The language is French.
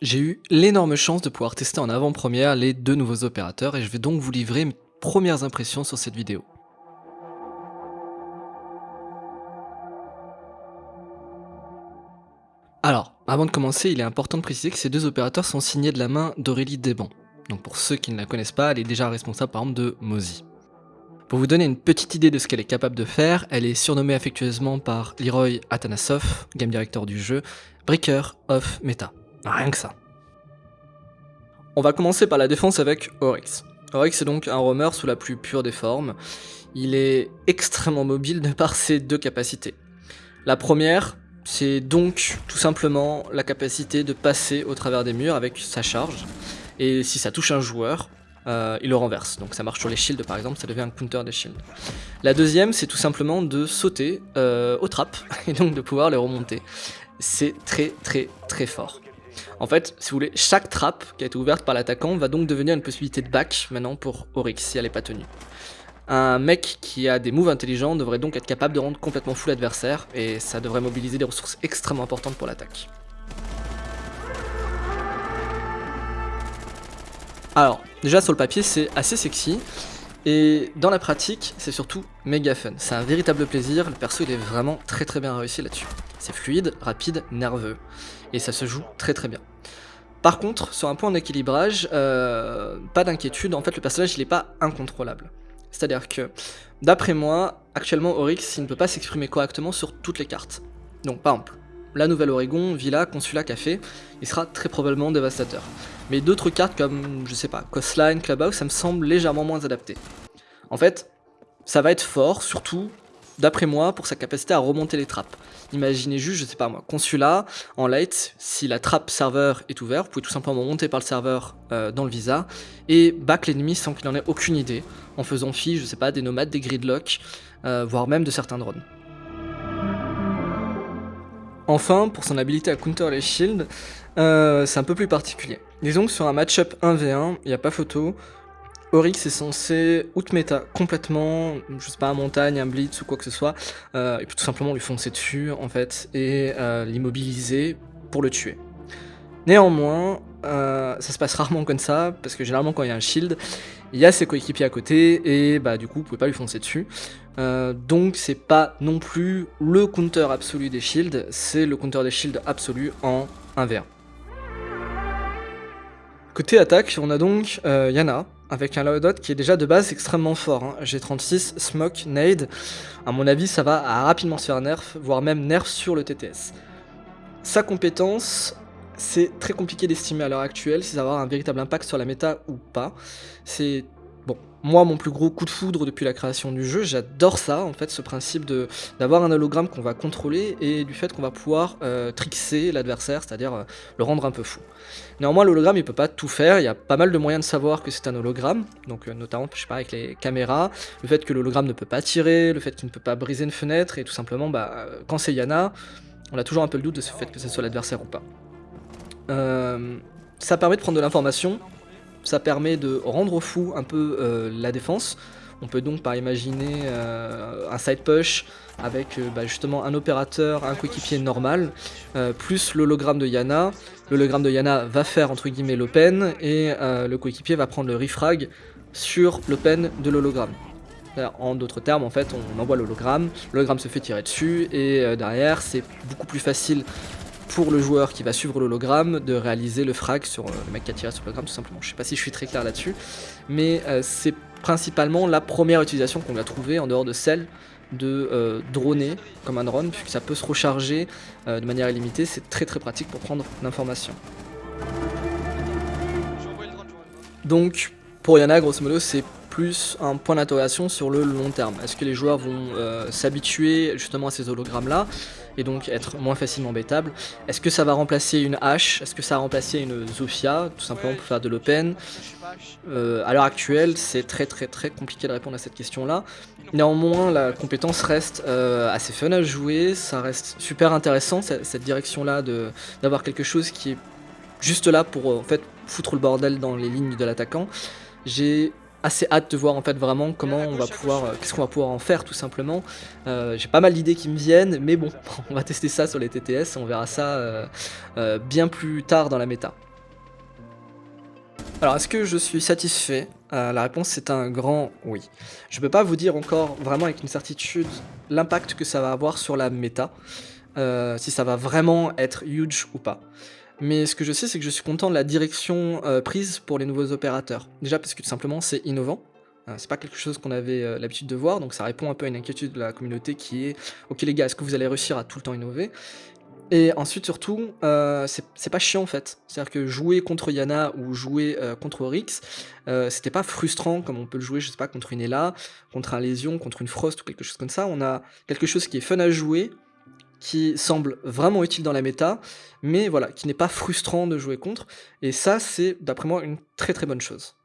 J'ai eu l'énorme chance de pouvoir tester en avant-première les deux nouveaux opérateurs et je vais donc vous livrer mes premières impressions sur cette vidéo. Alors, avant de commencer, il est important de préciser que ces deux opérateurs sont signés de la main d'Aurélie Desban. Donc pour ceux qui ne la connaissent pas, elle est déjà responsable par exemple de Mozy. Pour vous donner une petite idée de ce qu'elle est capable de faire, elle est surnommée affectueusement par Leroy Atanasov, game director du jeu, Breaker of Meta. Rien que ça. On va commencer par la défense avec Oryx. Oryx est donc un roamer sous la plus pure des formes. Il est extrêmement mobile de par ses deux capacités. La première, c'est donc tout simplement la capacité de passer au travers des murs avec sa charge. Et si ça touche un joueur, euh, il le renverse. Donc ça marche sur les shields par exemple, ça devient un counter des shields. La deuxième, c'est tout simplement de sauter euh, aux trappes et donc de pouvoir les remonter. C'est très très très fort. En fait, si vous voulez, chaque trappe qui a été ouverte par l'attaquant va donc devenir une possibilité de back maintenant pour Oryx si elle n'est pas tenue. Un mec qui a des moves intelligents devrait donc être capable de rendre complètement fou l'adversaire et ça devrait mobiliser des ressources extrêmement importantes pour l'attaque. Alors, déjà sur le papier c'est assez sexy, et dans la pratique, c'est surtout méga fun. C'est un véritable plaisir, le perso il est vraiment très très bien réussi là-dessus. C'est fluide, rapide, nerveux, et ça se joue très très bien. Par contre, sur un point d'équilibrage, euh, pas d'inquiétude, en fait le personnage il est pas incontrôlable. C'est-à-dire que, d'après moi, actuellement Oryx il ne peut pas s'exprimer correctement sur toutes les cartes. Donc par exemple, la Nouvelle-Oregon, Villa, Consulat, Café, il sera très probablement dévastateur. Mais d'autres cartes comme, je sais pas, Coastline, Clubhouse, ça me semble légèrement moins adapté. En fait, ça va être fort, surtout, d'après moi, pour sa capacité à remonter les trappes. Imaginez juste, je sais pas moi, Consulat, en late, si la trappe serveur est ouverte, vous pouvez tout simplement monter par le serveur euh, dans le visa, et back l'ennemi sans qu'il en ait aucune idée, en faisant fi, je sais pas, des nomades, des gridlocks, euh, voire même de certains drones. Enfin, pour son habilité à counter les shields, euh, c'est un peu plus particulier. Disons que sur un match-up 1v1, il n'y a pas photo, Oryx est censé out-meta complètement, je sais pas, un montagne, un blitz ou quoi que ce soit, euh, et puis tout simplement lui foncer dessus en fait, et euh, l'immobiliser pour le tuer. Néanmoins, ça se passe rarement comme ça, parce que généralement quand il y a un shield, il y a ses coéquipiers à côté, et bah du coup vous pouvez pas lui foncer dessus. Euh, donc c'est pas non plus le counter absolu des shields, c'est le counter des shields absolu en 1v1. Côté attaque, on a donc euh, Yana, avec un loadout qui est déjà de base extrêmement fort. Hein. G36, Smoke, Nade, à mon avis ça va rapidement se faire nerf, voire même nerf sur le TTS. Sa compétence, c'est très compliqué d'estimer à l'heure actuelle si ça va avoir un véritable impact sur la méta ou pas. C'est Bon, moi, mon plus gros coup de foudre depuis la création du jeu, j'adore ça, en fait, ce principe d'avoir un hologramme qu'on va contrôler et du fait qu'on va pouvoir euh, trixer l'adversaire, c'est-à-dire euh, le rendre un peu fou. Néanmoins, l'hologramme, il peut pas tout faire, il y a pas mal de moyens de savoir que c'est un hologramme, donc euh, notamment, je sais pas, avec les caméras, le fait que l'hologramme ne peut pas tirer, le fait qu'il ne peut pas briser une fenêtre, et tout simplement, bah, quand c'est Yana, on a toujours un peu le doute de ce fait que ce soit l'adversaire ou pas. Ça permet de prendre de l'information, ça permet de rendre fou un peu euh, la défense. On peut donc par imaginer euh, un side push avec euh, bah, justement un opérateur, un coéquipier normal, plus l'hologramme de Yana. L'hologramme de Yana va faire entre guillemets l'open et le coéquipier va prendre le refrag sur l'open de l'hologramme. En d'autres termes, en fait, on envoie l'hologramme, l'hologramme se fait tirer dessus et derrière, c'est beaucoup plus facile pour le joueur qui va suivre l'hologramme de réaliser le frag sur euh, le mec qui a tiré sur l'hologramme tout simplement. Je sais pas si je suis très clair là-dessus, mais euh, c'est principalement la première utilisation qu'on va trouver en dehors de celle de euh, droner comme un drone, puisque ça peut se recharger de manière illimitée, c'est très très pratique pour prendre l'information. Donc pour Yana, grosso modo, c'est plus un point d'interrogation sur le long terme. Est-ce que les joueurs vont s'habituer justement à ces hologrammes là et donc être moins facilement bêtable. Est-ce que ça va remplacer une hache? Est-ce que ça va remplacer une Zofia Tout simplement pour faire de l'open? Euh, à l'heure actuelle, c'est très très très compliqué de répondre à cette question-là. Néanmoins, la compétence reste euh, assez fun à jouer, ça reste super intéressant, cette direction-là d'avoir quelque chose qui est juste là pour en fait foutre le bordel dans les lignes de l'attaquant. J'ai assez hâte de voir en fait vraiment comment on va pouvoir, euh, qu'est-ce qu'on va pouvoir en faire tout simplement. Euh, j'ai pas mal d'idées qui me viennent, mais bon, on va tester ça sur les TTS, on verra ça euh, bien plus tard dans la méta. Alors, est-ce que je suis satisfait? La réponse c'est un grand oui. Je peux pas vous dire encore vraiment avec une certitude l'impact que ça va avoir sur la méta, si ça va vraiment être huge ou pas. Mais ce que je sais, c'est que je suis content de la direction euh, prise pour les nouveaux opérateurs. Déjà parce que tout simplement c'est innovant, c'est pas quelque chose qu'on avait l'habitude de voir, donc ça répond un peu à une inquiétude de la communauté qui est « Ok les gars, est-ce que vous allez réussir à tout le temps innover ?» Et ensuite, surtout, euh, c'est pas chiant en fait. C'est-à-dire que jouer contre Yana ou jouer euh, contre Oryx, euh, c'était pas frustrant comme on peut le jouer, je sais pas, contre une Ella, contre un Lésion, contre une Frost ou quelque chose comme ça. On a quelque chose qui est fun à jouer, qui semble vraiment utile dans la méta, mais voilà, qui n'est pas frustrant de jouer contre. Et ça, c'est d'après moi une très très bonne chose.